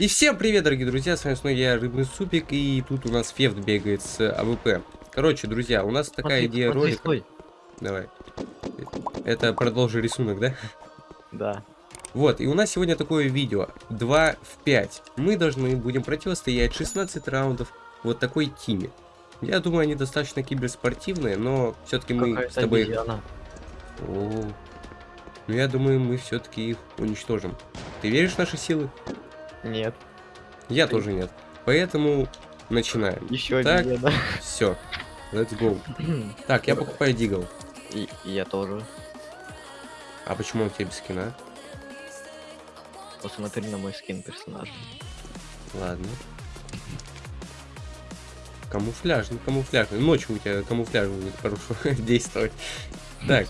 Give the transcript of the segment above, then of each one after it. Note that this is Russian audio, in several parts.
И всем привет, дорогие друзья, с вами снова я, Рыбный Супик, и тут у нас Фефт бегает с АВП. Короче, друзья, у нас такая Смотри, идея смотри, ролика. стой. Давай. Это продолжи рисунок, да? Да. Вот, и у нас сегодня такое видео. 2 в 5. Мы должны будем противостоять 16 раундов вот такой тиме. Я думаю, они достаточно киберспортивные, но все-таки мы с тобой... обезьяна. О, ну я думаю, мы все-таки их уничтожим. Ты веришь в наши силы? Нет. Я тоже нет. Поэтому начинаем. Еще Так. обезьяна. Все. Let's go. Так, я покупаю дигл. И, и я тоже. А почему он тебе без скина? Посмотри на мой скин персонажа. Ладно. Камуфляжный, камуфляжный. Ночью у тебя камуфляж будет хорошо действовать. Так,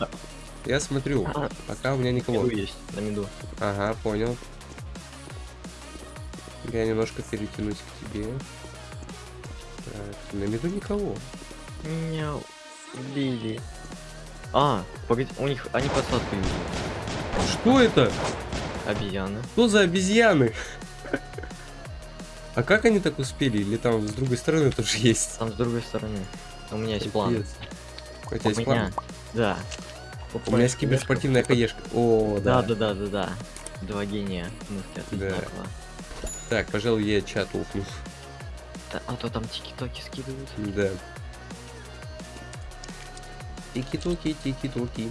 я смотрю. А, Пока у меня на никого. миду есть, на миду. Ага, понял. Я немножко перетянусь к тебе. Так, на виду никого. Меня убили. А, погоди, у них, они посадку видели. Что это? Обезьяны. Что за обезьяны? А как они так успели? Или там с другой стороны тоже есть? Там с другой стороны. У меня есть план. У тебя есть план? Да. У меня есть киберспортивная хаешка. О, Да, да. да, да, да, да. Два гения. Да. одинаково. Так, пожалуй, я чат лопну. А то там тики-токи скидывают. Да. Тики-токи, тики-токи.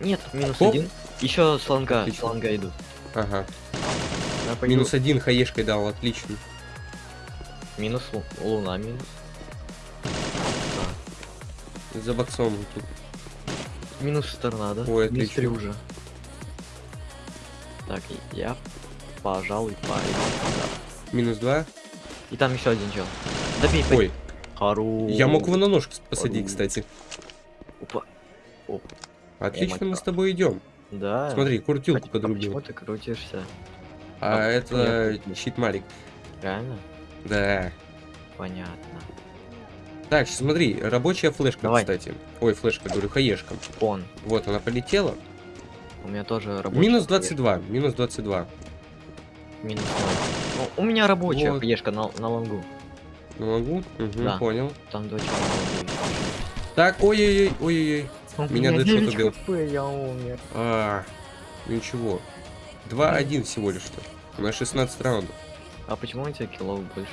Нет, минус Оп. один. Еще слонга, Отлично. слонга идут. Ага. Я пойду- Минус один хаешкой дал, отлично. Минус лу- луна минус. Да. За боксом тут. Минус торнадо. Ой, минус отлично. три уже. Так, я, пожалуй, пойду. Минус два. И там еще один чел. Добей, Ой, Хорош. я мог его на ножку посадить, Ору. кстати. Опа. Оп. Отлично, мы мать с тобой идем. Да. Смотри, куртилку А подрубил. почему ты крутишься? А а это крутил? щит-малик. Реально? Да. Понятно. Так, смотри, рабочая флешка, Давай. кстати. Ой, флешка, говорю, хаешка. Он. Вот, она полетела. У меня тоже рабочая. Минус хаешка. 22, минус 22. Минус ноль. Ну, у меня рабочая Вот. хаешка на, на лонгу. Ну, могу? Угу, Да. понял. Там на лонгу. Так, ой-ой-ой, ой-ой-ой. Меня Дэдшот 9 убил. хп, я умер. А, ничего. 2-1 всего лишь что. У нас 16 раундов. А почему у тебя киллов больше?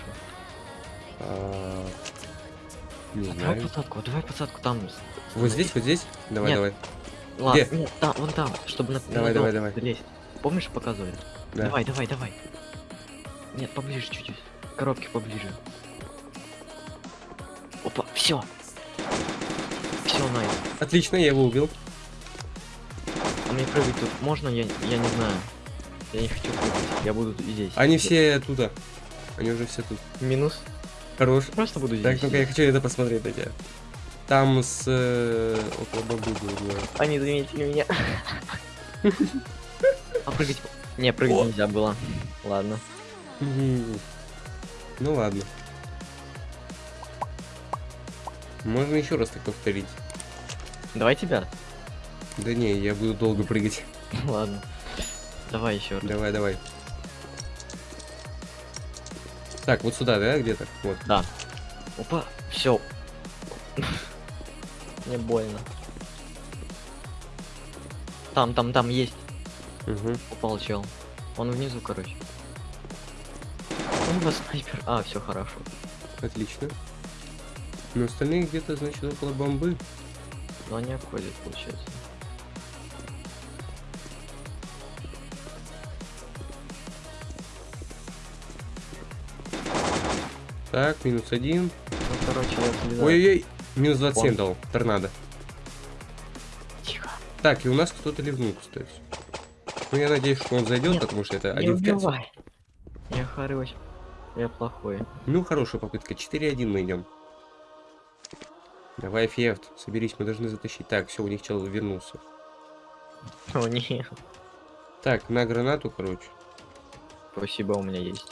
А, не А давай знаю. посадку, давай посадку там. Вот здесь, вот здесь? Давай, Нет. давай. Ладно, Где? нет, там, вон там, чтобы на Давай, на давай, давай. залезть. Помнишь, показывали? Да. Давай, давай, давай. Нет, поближе чуть-чуть. Коробки поближе. Опа, все. Все, найс. Отлично, я его убил. А мне прыгать тут можно? Я, я не знаю. Я не хочу прыгать. Я буду здесь. Они все туда. Они уже все тут. Минус. Хорош. Просто буду здесь. Так, ну-ка, я хочу это посмотреть на тебя. Там с... э, около было. Они заметили меня. А прыгать... Не, прыгать О. нельзя было. Ладно. Ну ладно. Можно еще раз так повторить. Давай тебя. Да не, я буду долго прыгать. Ладно. Давай еще раз. Давай, давай. Так, вот сюда, да, где-то? Вот. Да. Опа, все. Мне больно. Там, там, там есть. Угу. Упал чел. Он внизу, короче. Вас снайпер. А, все хорошо. Отлично. Но остальные где-то, значит, около бомбы. Но они обходят, получается. Так, минус один. Ну, короче, я. Ой-ой-ой. Минус 27 Он. дал. Торнадо. Тихо. Так, и у нас кто-то ливнул, кстати. Ну, я надеюсь, что он зайдет, Нет, потому что это Не один в 5. убивай. Я хорош. Я плохой. Ну, хорошая попытка. 4-1 мы идем. Давай, Фефт, соберись, мы должны затащить. Так, все, у них чел вернулся. О, нет. Так, на гранату, короче. Спасибо, у меня есть.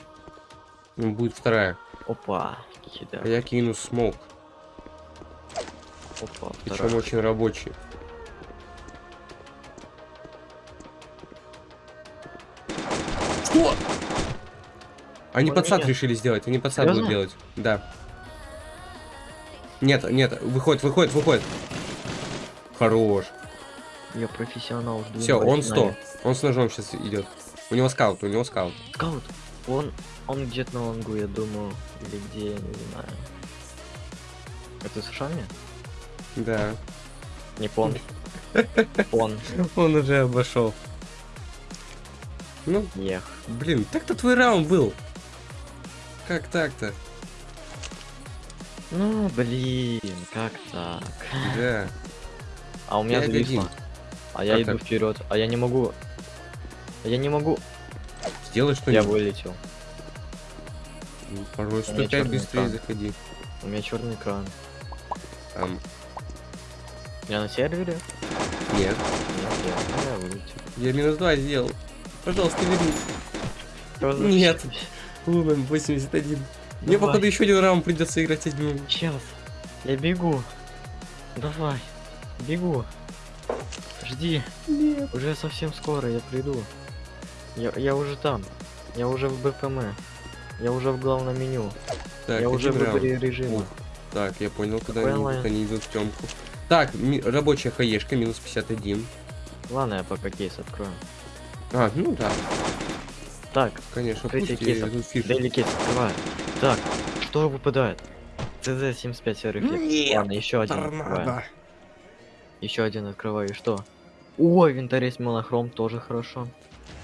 Ну, будет вторая. Опа. Кида. А я кину смог. Опа, Причем очень рабочий. Что? Они Он подсад меня- решили сделать, они подсад будут Серьезно? делать. Да. Нет, нет, выходит, выходит, выходит. Хорош. Я профессионал. жду Все, он на 100. Он с ножом сейчас идет. У него скаут, у него скаут. Скаут. Он, он где-то на лонгу, я думаю. Или где, я не знаю. Это США мне? Да. Не пон. Он. Он уже обошел. Ну, Ех. Блин, так-то твой раунд был. Как так-то? Ну, блин, как так? Да. А у меня зависло. А я иду так? вперед. А я не могу. А я не могу. Сделай Я что-нибудь. вылетел. Ну, Порой У меня 105 чёрный быстрее экран. заходи. У меня черный экран. Там. Я на сервере? Нет. Нет, я, я вылетел. Я минус 2 сделал. Пожалуйста, вернись. Нет. Лумен 81. Мне, Давай. походу, еще один раунд придется играть седьмым. Сейчас. Я бегу. Давай. Бегу. Жди. Нет. Уже совсем скоро я приду. Я, я уже там. Я уже в БПМ. Я уже в главном меню. Так, я уже в выборе режима. Так, я понял, куда Какой они идут. Они идут в темку. Так, рабочая хаешка, минус 51. Ладно, я пока кейс открою. А, ну да, Так, конечно. Дейли кейс открываю. Так, что выпадает? ЦЗ-75 серый флаг. Нет, Ладно, еще один открываю. Торнадо. Еще один открываю, и что? Ой, винторез монохром тоже хорошо.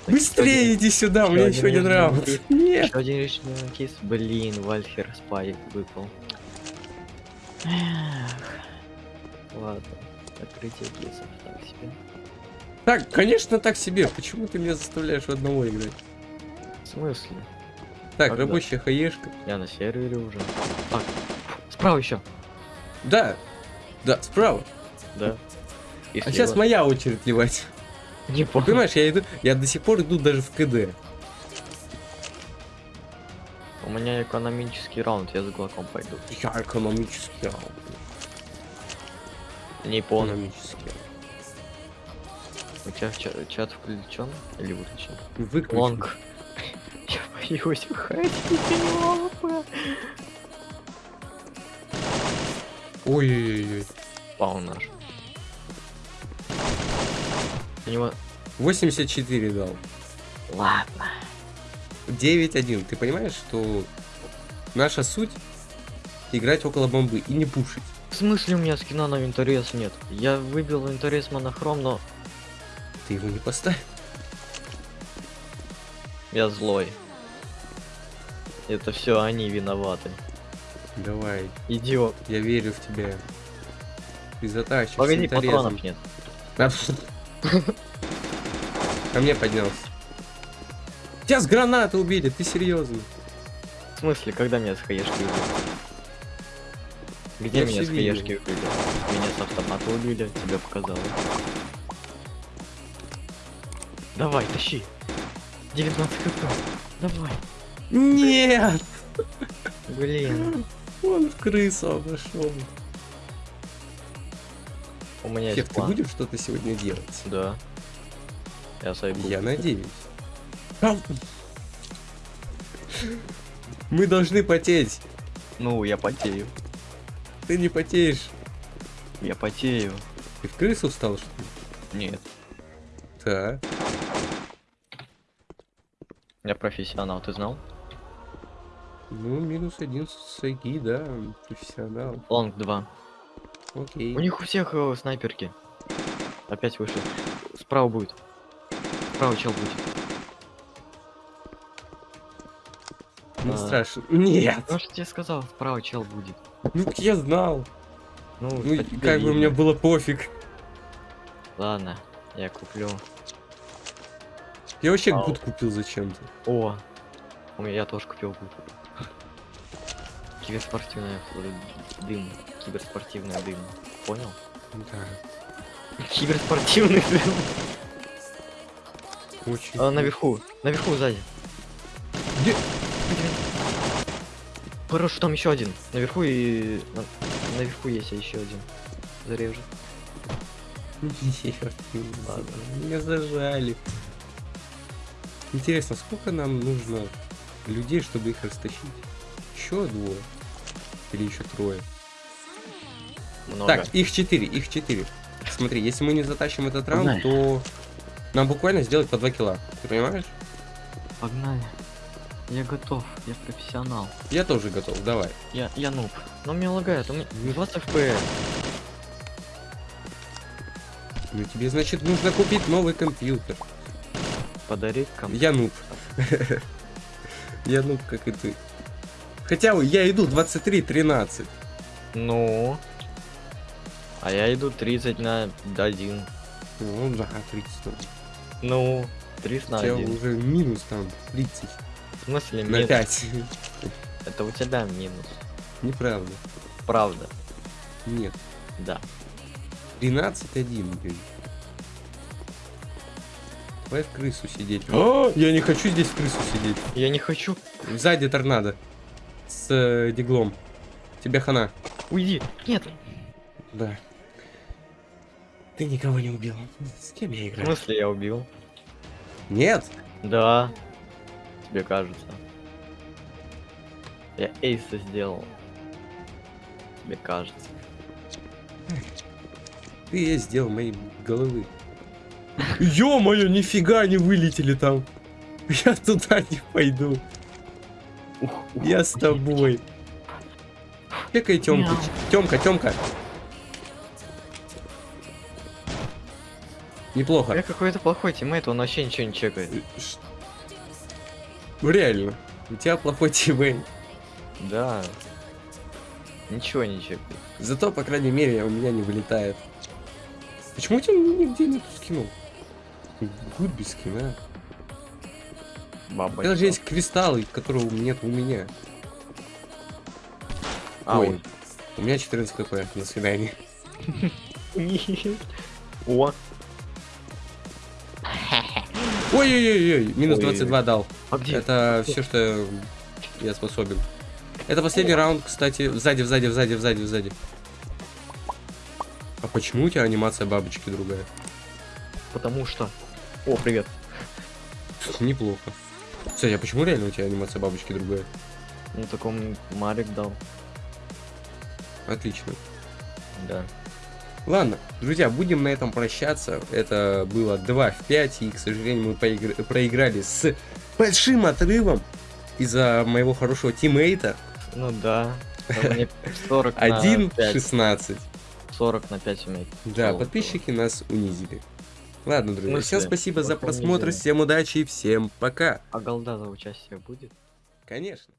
Так, Быстрее иди сюда, у меня еще один раунд. Нет. Еще один решительный кейс. Блин, Вальфер Спай выпал. Эх. Ладно, открытие кейсов так себе. Так, конечно, так себе. Почему ты меня заставляешь одного играть? В смысле? Так, Когда? рабочая хаешка. Я на сервере уже. Так, справа еще. Да, да, справа. Да. И А сейчас моя очередь ливать. Не Ты понял. Понимаешь, я иду, я до сих пор иду даже в КД. У меня экономический раунд, я с глоком пойду. Я экономический раунд. Не. Экономический У тебя ча- чат включен или выключен? Выключи. Лонг. Я боюсь выходить из лампы. Ой-ой-ой. Пау наш. У него... 84 дал. Ладно. 9-1. Ты понимаешь, что наша суть играть около бомбы и не пушить. В смысле у меня скина на интерес нет? Я выбил интерес монохром, но Ты его не поставь. я злой. Это все они виноваты. Давай, Идиот. я верю в тебя. Ты затащишь. Погоди, патронов нет. Ко мне поднялся. Тебя с гранаты убили, ты серьезно? В смысле, когда меня с хаешки убили? Где Я меня с хаешки убили? Меня с автомата убили, тебе показалось. Давай, тащи. 19 хп. Давай. Нет! Блин. Он в крысу обошел. У меня есть ты план. будешь что-то сегодня делать? Да. Я сойду. Я надеюсь. Мы должны потеть. Ну, я потею. Ты не потеешь. Я потею. Ты в крысу встал, что ли? Нет. Да. Я профессионал, ты знал? Ну, минус один с Сайги, да, профессионал. Лонг 2. Окей. У них у всех э, снайперки. Опять вышел. Справа будет. Справа чел будет. Не а. страшно. Нет! Ну что тебе сказал, справа чел будет. Ну, я знал. Ну, Ну, как бы мне было пофиг. Ладно, я куплю. Я вообще гуд купил зачем-то. О, у меня тоже купил гуд. Киберспортивная дым. Киберспортивная дым. Понял? Да. Киберспортивный дым. Очень. А, наверху. Наверху сзади. Где? Хорошо, там еще один. Наверху и. на- Наверху есть еще один. Зарежу. Нет, Ладно. меня зажали. Интересно, сколько нам нужно людей, чтобы их растащить. Еще двое. Или еще трое. Много. Так, их четыре, их четыре. Смотри, если мы не затащим этот раунд, Погнали. то нам буквально сделать по 2 килла. Ты понимаешь? Погнали. Я готов, я профессионал. Я тоже готов, давай. Я, я нуб. Но мне лагает, у меня 20 FPS. Ну тебе, значит, нужно купить новый компьютер. Подарить кому Я нуб. Я нуб, как и ты. Хотя я иду 23-13. Ну. А я иду 30 на 1. Ну да, 30. Ну, 30 У на тебя 1. уже минус там 30 В смысле на минус? 5. Это у тебя минус. Неправда. Правда. Нет. Да. 13-1, блин. Давай в крысу сидеть. О, я не хочу здесь в крысу сидеть. Я не хочу. Сзади торнадо. С э, диглом. Тебе хана. Уйди. Нет. Да. Ты никого не убил. С кем я В играю? смысле я убил? Нет. Да. Тебе кажется. Я эйса сделал. Тебе кажется. Ты я сделал моей головы. Ё-моё, нифига не вылетели там. Я туда не пойду. Я с тобой. Чекай, Тёмка. Тёмка, Тёмка. Неплохо. Я какой-то плохой тиммейт, он вообще ничего не чекает. Реально. У тебя плохой тиммейт. Да. Ничего не чекает. Зато, по крайней мере, у меня не вылетает. Почему тебя нигде нету скинов? Гуд без скина. Баба. У тебя даже есть кристаллы, которого нет у меня. А, Ой. ой. У меня 14 хп. До свидания. О, Ой-ой-ой, минус Ой. 22 дал. а где? Это все, что я способен. Это последний раунд, кстати. Сзади, сзади, сзади, сзади, сзади. А почему у тебя анимация бабочки другая? Потому что... О, привет. Неплохо. Кстати, а почему реально у тебя анимация бабочки другая? Ну, таком Марик дал. Отлично. Да. Ладно, друзья, будем на этом прощаться. Это было 2 в 5, и, к сожалению, мы поигр- проиграли с большим отрывом из-за моего хорошего тиммейта. Ну да. Там мне 40 на 5. 1-16. 40 на 5 умеет. Да, подписчики нас унизили. Ладно, друзья, смысле? всем спасибо за просмотр, всем удачи и всем пока. А голда за участие будет? Конечно.